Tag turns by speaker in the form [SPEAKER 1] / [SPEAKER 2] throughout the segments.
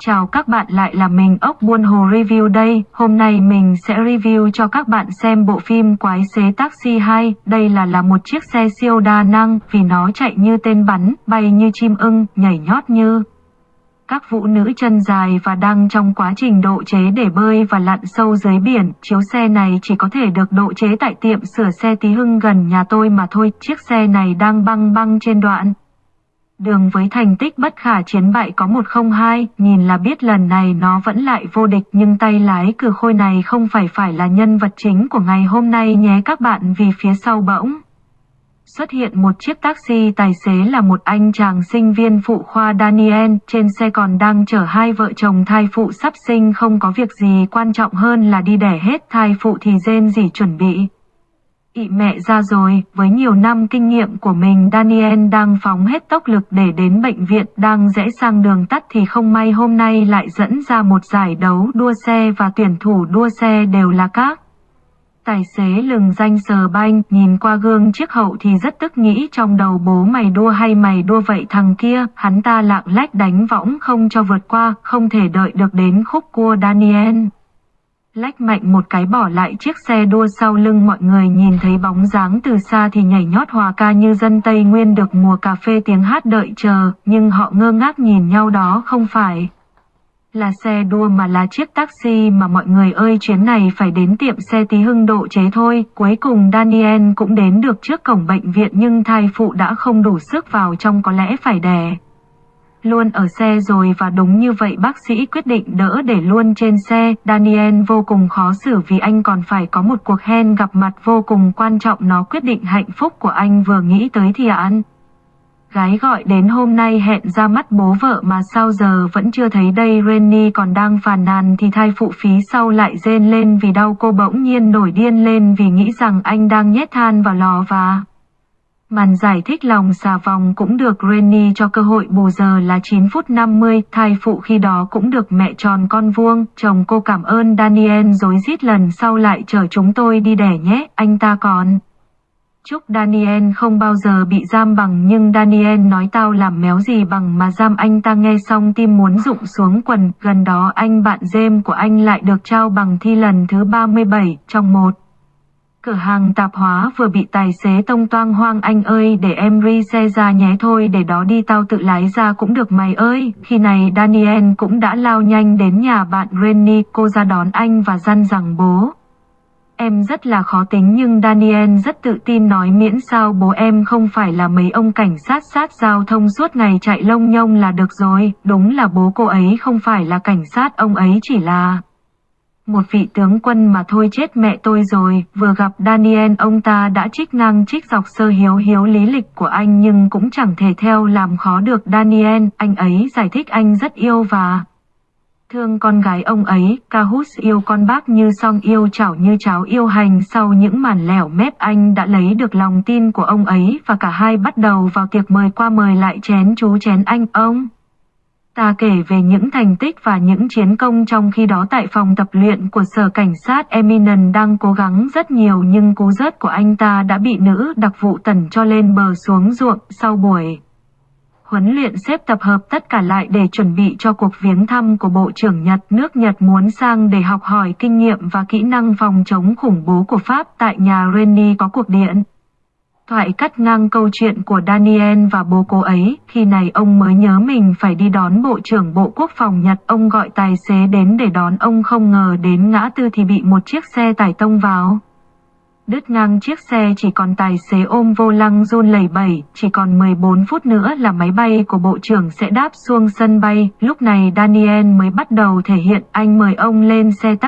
[SPEAKER 1] Chào các bạn lại là mình ốc buôn hồ review đây, hôm nay mình sẽ review cho các bạn xem bộ phim Quái xế taxi 2, đây là là một chiếc xe siêu đa năng vì nó chạy như tên bắn, bay như chim ưng, nhảy nhót như các vũ nữ chân dài và đang trong quá trình độ chế để bơi và lặn sâu dưới biển. Chiếu xe này chỉ có thể được độ chế tại tiệm sửa xe tí hưng gần nhà tôi mà thôi, chiếc xe này đang băng băng trên đoạn. Đường với thành tích bất khả chiến bại có 102, nhìn là biết lần này nó vẫn lại vô địch nhưng tay lái cử khôi này không phải phải là nhân vật chính của ngày hôm nay nhé các bạn vì phía sau bỗng. Xuất hiện một chiếc taxi tài xế là một anh chàng sinh viên phụ khoa Daniel, trên xe còn đang chở hai vợ chồng thai phụ sắp sinh không có việc gì quan trọng hơn là đi đẻ hết thai phụ thì rên gì chuẩn bị. Ị mẹ ra rồi, với nhiều năm kinh nghiệm của mình Daniel đang phóng hết tốc lực để đến bệnh viện đang rẽ sang đường tắt thì không may hôm nay lại dẫn ra một giải đấu đua xe và tuyển thủ đua xe đều là các. Tài xế lừng danh sờ banh, nhìn qua gương chiếc hậu thì rất tức nghĩ trong đầu bố mày đua hay mày đua vậy thằng kia, hắn ta lạng lách đánh võng không cho vượt qua, không thể đợi được đến khúc cua Daniel lách mạnh một cái bỏ lại chiếc xe đua sau lưng mọi người nhìn thấy bóng dáng từ xa thì nhảy nhót hòa ca như dân Tây Nguyên được mùa cà phê tiếng hát đợi chờ, nhưng họ ngơ ngác nhìn nhau đó không phải là xe đua mà là chiếc taxi mà mọi người ơi chuyến này phải đến tiệm xe tí hưng độ chế thôi. Cuối cùng Daniel cũng đến được trước cổng bệnh viện nhưng thai phụ đã không đủ sức vào trong có lẽ phải đè luôn ở xe rồi và đúng như vậy bác sĩ quyết định đỡ để luôn trên xe. Daniel vô cùng khó xử vì anh còn phải có một cuộc hẹn gặp mặt vô cùng quan trọng nó quyết định hạnh phúc của anh vừa nghĩ tới thì ăn. Gái gọi đến hôm nay hẹn ra mắt bố vợ mà sao giờ vẫn chưa thấy đây Renny còn đang phàn nàn thì thai phụ phí sau lại rên lên vì đau cô bỗng nhiên nổi điên lên vì nghĩ rằng anh đang nhét than vào lò và... Màn giải thích lòng xà vòng cũng được Granny cho cơ hội bù giờ là 9 phút 50, thai phụ khi đó cũng được mẹ tròn con vuông, chồng cô cảm ơn Daniel dối rít lần sau lại chở chúng tôi đi đẻ nhé, anh ta còn. Chúc Daniel không bao giờ bị giam bằng nhưng Daniel nói tao làm méo gì bằng mà giam anh ta nghe xong tim muốn rụng xuống quần, gần đó anh bạn James của anh lại được trao bằng thi lần thứ 37 trong một. Cửa hàng tạp hóa vừa bị tài xế tông toang hoang anh ơi, để em ri xe ra nhé thôi, để đó đi tao tự lái ra cũng được mày ơi. Khi này Daniel cũng đã lao nhanh đến nhà bạn Renny, cô ra đón anh và dặn rằng bố. Em rất là khó tính nhưng Daniel rất tự tin nói miễn sao bố em không phải là mấy ông cảnh sát sát giao thông suốt ngày chạy lông nhông là được rồi. Đúng là bố cô ấy không phải là cảnh sát, ông ấy chỉ là một vị tướng quân mà thôi chết mẹ tôi rồi, vừa gặp Daniel ông ta đã trích ngang trích dọc sơ hiếu hiếu lý lịch của anh nhưng cũng chẳng thể theo làm khó được Daniel, anh ấy giải thích anh rất yêu và thương con gái ông ấy, Cahus yêu con bác như song yêu chảo như cháo yêu hành sau những màn lẻo mép anh đã lấy được lòng tin của ông ấy và cả hai bắt đầu vào tiệc mời qua mời lại chén chú chén anh ông. Ta kể về những thành tích và những chiến công trong khi đó tại phòng tập luyện của sở cảnh sát Eminent đang cố gắng rất nhiều nhưng cú rớt của anh ta đã bị nữ đặc vụ tẩn cho lên bờ xuống ruộng sau buổi. Huấn luyện xếp tập hợp tất cả lại để chuẩn bị cho cuộc viếng thăm của Bộ trưởng Nhật. Nước Nhật muốn sang để học hỏi kinh nghiệm và kỹ năng phòng chống khủng bố của Pháp tại nhà Rennie có cuộc điện. Thoại cắt ngang câu chuyện của Daniel và bố cô ấy, khi này ông mới nhớ mình phải đi đón Bộ trưởng Bộ Quốc phòng Nhật. Ông gọi tài xế đến để đón ông không ngờ đến ngã tư thì bị một chiếc xe tải tông vào. Đứt ngang chiếc xe chỉ còn tài xế ôm vô lăng run lẩy bẩy, chỉ còn 14 phút nữa là máy bay của Bộ trưởng sẽ đáp xuống sân bay. Lúc này Daniel mới bắt đầu thể hiện anh mời ông lên xe taxi.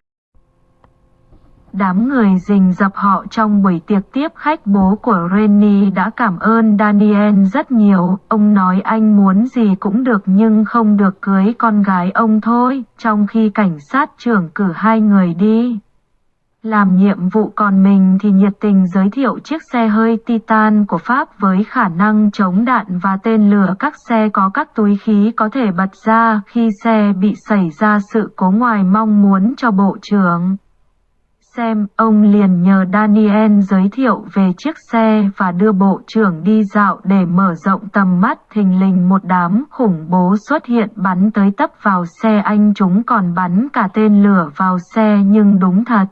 [SPEAKER 1] Đám người rình dập họ trong buổi tiệc tiếp khách bố của Renny đã cảm ơn Daniel rất nhiều. Ông nói anh muốn gì cũng được nhưng không được cưới con gái ông thôi, trong khi cảnh sát trưởng cử hai người đi. Làm nhiệm vụ còn mình thì nhiệt tình giới thiệu chiếc xe hơi Titan của Pháp với khả năng chống đạn và tên lửa các xe có các túi khí có thể bật ra khi xe bị xảy ra sự cố ngoài mong muốn cho bộ trưởng xem, ông liền nhờ Daniel giới thiệu về chiếc xe và đưa bộ trưởng đi dạo để mở rộng tầm mắt. Thình lình một đám khủng bố xuất hiện bắn tới tấp vào xe anh chúng còn bắn cả tên lửa vào xe nhưng đúng thật.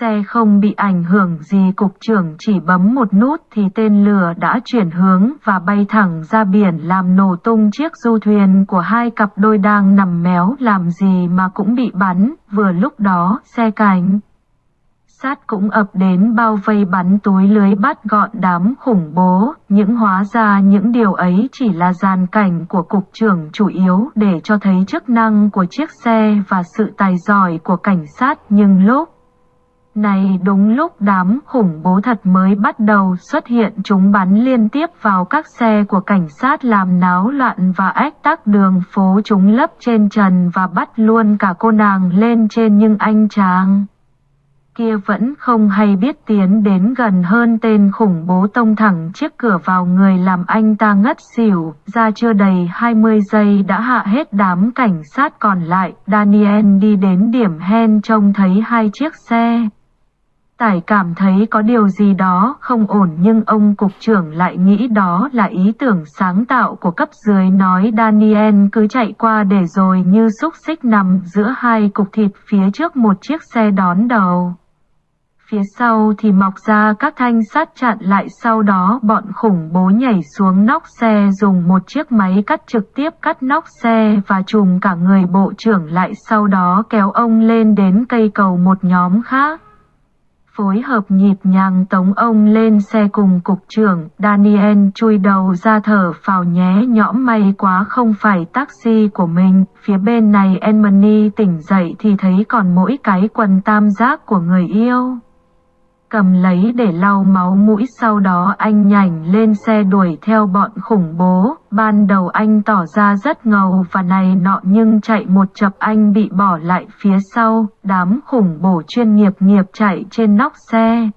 [SPEAKER 1] Xe không bị ảnh hưởng gì cục trưởng chỉ bấm một nút thì tên lửa đã chuyển hướng và bay thẳng ra biển làm nổ tung chiếc du thuyền của hai cặp đôi đang nằm méo làm gì mà cũng bị bắn, vừa lúc đó xe cảnh sát cũng ập đến bao vây bắn túi lưới bắt gọn đám khủng bố, những hóa ra những điều ấy chỉ là gian cảnh của cục trưởng chủ yếu để cho thấy chức năng của chiếc xe và sự tài giỏi của cảnh sát. Nhưng lúc này đúng lúc đám khủng bố thật mới bắt đầu xuất hiện chúng bắn liên tiếp vào các xe của cảnh sát làm náo loạn và ách tắc đường phố. Chúng lấp trên trần và bắt luôn cả cô nàng lên trên nhưng anh chàng kia vẫn không hay biết tiến đến gần hơn tên khủng bố tông thẳng chiếc cửa vào người làm anh ta ngất xỉu, ra chưa đầy 20 giây đã hạ hết đám cảnh sát còn lại, Daniel đi đến điểm hen trông thấy hai chiếc xe. Tải cảm thấy có điều gì đó không ổn nhưng ông cục trưởng lại nghĩ đó là ý tưởng sáng tạo của cấp dưới nói Daniel cứ chạy qua để rồi như xúc xích nằm giữa hai cục thịt phía trước một chiếc xe đón đầu. Phía sau thì mọc ra các thanh sắt chặn lại sau đó bọn khủng bố nhảy xuống nóc xe dùng một chiếc máy cắt trực tiếp cắt nóc xe và chùm cả người bộ trưởng lại sau đó kéo ông lên đến cây cầu một nhóm khác. Phối hợp nhịp nhàng tống ông lên xe cùng cục trưởng, Daniel chui đầu ra thở phào nhé nhõm may quá không phải taxi của mình, phía bên này Enmony tỉnh dậy thì thấy còn mỗi cái quần tam giác của người yêu cầm lấy để lau máu mũi sau đó anh nhảy lên xe đuổi theo bọn khủng bố. Ban đầu anh tỏ ra rất ngầu và này nọ nhưng chạy một chập anh bị bỏ lại phía sau, đám khủng bố chuyên nghiệp nghiệp chạy trên nóc xe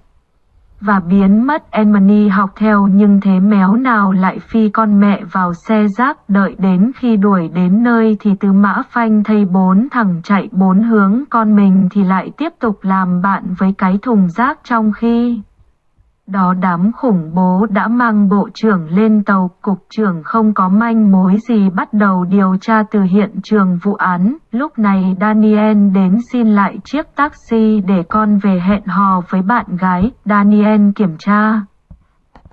[SPEAKER 1] và biến mất Emily học theo nhưng thế méo nào lại phi con mẹ vào xe rác đợi đến khi đuổi đến nơi thì tứ mã phanh thấy bốn thằng chạy bốn hướng, con mình thì lại tiếp tục làm bạn với cái thùng rác trong khi đó đám khủng bố đã mang bộ trưởng lên tàu, cục trưởng không có manh mối gì bắt đầu điều tra từ hiện trường vụ án. Lúc này Daniel đến xin lại chiếc taxi để con về hẹn hò với bạn gái. Daniel kiểm tra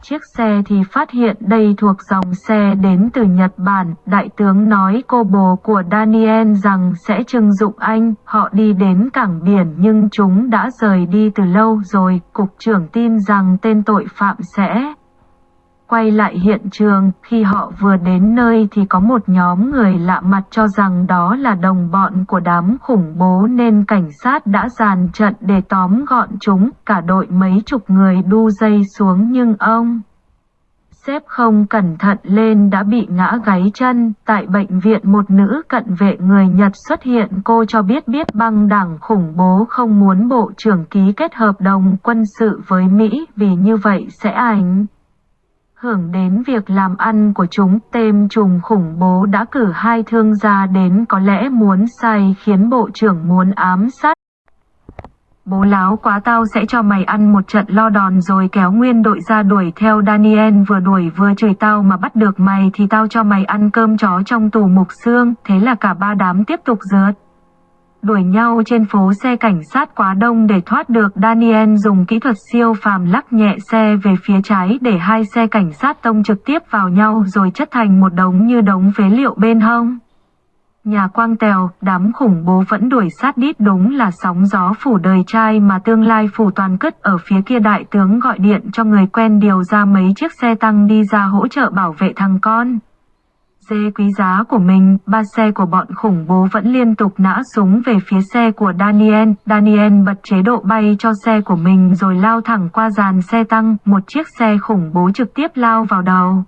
[SPEAKER 1] chiếc xe thì phát hiện đây thuộc dòng xe đến từ Nhật Bản. Đại tướng nói cô bồ của Daniel rằng sẽ trưng dụng anh. Họ đi đến cảng biển nhưng chúng đã rời đi từ lâu rồi. Cục trưởng tin rằng tên tội phạm sẽ Quay lại hiện trường, khi họ vừa đến nơi thì có một nhóm người lạ mặt cho rằng đó là đồng bọn của đám khủng bố nên cảnh sát đã dàn trận để tóm gọn chúng, cả đội mấy chục người đu dây xuống nhưng ông xếp không cẩn thận lên đã bị ngã gáy chân. Tại bệnh viện một nữ cận vệ người Nhật xuất hiện cô cho biết biết băng đảng khủng bố không muốn bộ trưởng ký kết hợp đồng quân sự với Mỹ vì như vậy sẽ ảnh hưởng đến việc làm ăn của chúng. Tên trùng khủng bố đã cử hai thương gia đến, có lẽ muốn say khiến bộ trưởng muốn ám sát. Bố láo quá tao sẽ cho mày ăn một trận lo đòn rồi kéo nguyên đội ra đuổi theo Daniel vừa đuổi vừa chửi tao mà bắt được mày thì tao cho mày ăn cơm chó trong tù mục xương. Thế là cả ba đám tiếp tục rượt đuổi nhau trên phố xe cảnh sát quá đông để thoát được Daniel dùng kỹ thuật siêu phàm lắc nhẹ xe về phía trái để hai xe cảnh sát tông trực tiếp vào nhau rồi chất thành một đống như đống phế liệu bên hông. Nhà quang tèo, đám khủng bố vẫn đuổi sát đít đúng là sóng gió phủ đời trai mà tương lai phủ toàn cất ở phía kia đại tướng gọi điện cho người quen điều ra mấy chiếc xe tăng đi ra hỗ trợ bảo vệ thằng con xe quý giá của mình, ba xe của bọn khủng bố vẫn liên tục nã súng về phía xe của Daniel. Daniel bật chế độ bay cho xe của mình rồi lao thẳng qua dàn xe tăng, một chiếc xe khủng bố trực tiếp lao vào đầu.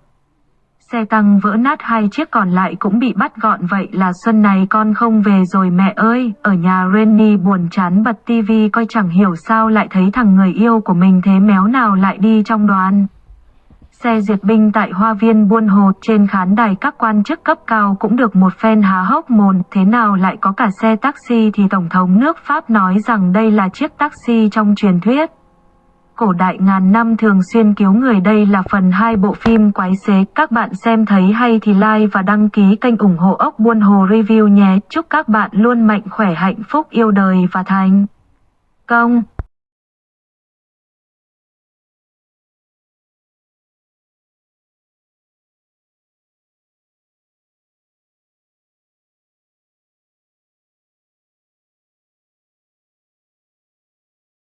[SPEAKER 1] Xe tăng vỡ nát hai chiếc còn lại cũng bị bắt gọn vậy là xuân này con không về rồi mẹ ơi. Ở nhà Renny buồn chán bật tivi coi chẳng hiểu sao lại thấy thằng người yêu của mình thế méo nào lại đi trong đoàn xe duyệt binh tại hoa viên Buôn Hồ trên khán đài các quan chức cấp cao cũng được một phen há hốc mồm, thế nào lại có cả xe taxi thì Tổng thống nước Pháp nói rằng đây là chiếc taxi trong truyền thuyết. Cổ đại ngàn năm thường xuyên cứu người đây là phần 2 bộ phim quái xế. Các bạn xem thấy hay thì like và đăng ký kênh ủng hộ ốc buôn hồ review nhé. Chúc các bạn luôn mạnh khỏe hạnh phúc yêu đời và thành công.